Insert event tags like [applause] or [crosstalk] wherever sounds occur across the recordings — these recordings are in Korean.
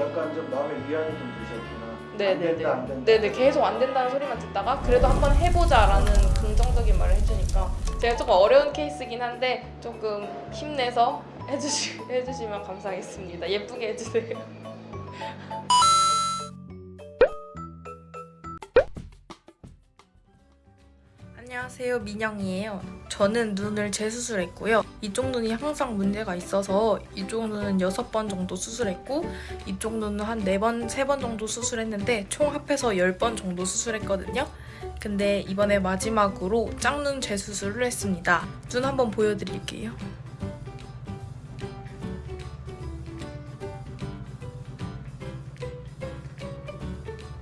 약간 좀 마음의 위안이 좀 되셨구나. 네, 안 네, 된다, 안 된다. 네네 계속 안 된다는 소리만 듣다가 그래도 한번 해보자라는 긍정적인 말을 해주니까 제가 조금 어려운 케이스긴 한데 조금 힘내서 해주시, [laughs] 해주시면 감사하겠습니다. 예쁘게 해주세요. 안녕하세요. 민영이에요. 저는 눈을 재수술했고요. 이쪽 눈이 항상 문제가 있어서 이쪽 눈은 6번 정도 수술했고 이쪽 눈은 한 4번, 3번 정도 수술했는데 총 합해서 10번 정도 수술했거든요. 근데 이번에 마지막으로 짝눈 재수술을 했습니다. 눈 한번 보여드릴게요.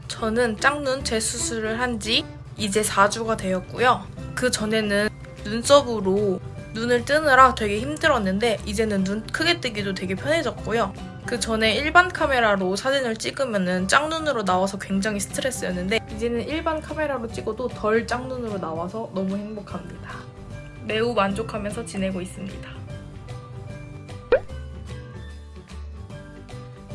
저는 짝눈 재수술을 한지 이제 4주가 되었고요. 그 전에는 눈썹으로 눈을 뜨느라 되게 힘들었는데 이제는 눈 크게 뜨기도 되게 편해졌고요. 그 전에 일반 카메라로 사진을 찍으면 짝눈으로 나와서 굉장히 스트레스였는데 이제는 일반 카메라로 찍어도 덜 짝눈으로 나와서 너무 행복합니다. 매우 만족하면서 지내고 있습니다.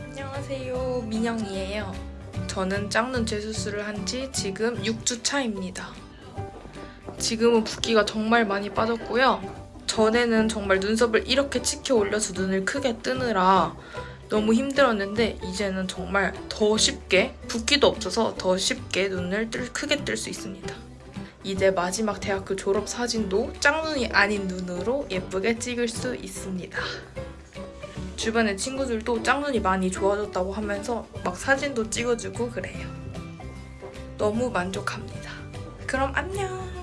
안녕하세요. 민영이에요. 저는 짝눈 재수술을 한 지 지금 6주 차입니다. 지금은 붓기가 정말 많이 빠졌고요. 전에는 정말 눈썹을 이렇게 치켜 올려서 눈을 크게 뜨느라 너무 힘들었는데 이제는 정말 더 쉽게 붓기도 없어서 더 쉽게 눈을 뜰, 크게 뜰 수 있습니다. 이제 마지막 대학교 졸업 사진도 짝눈이 아닌 눈으로 예쁘게 찍을 수 있습니다. 주변의 친구들도 짝눈이 많이 좋아졌다고 하면서 막 사진도 찍어주고 그래요. 너무 만족합니다. 그럼 안녕!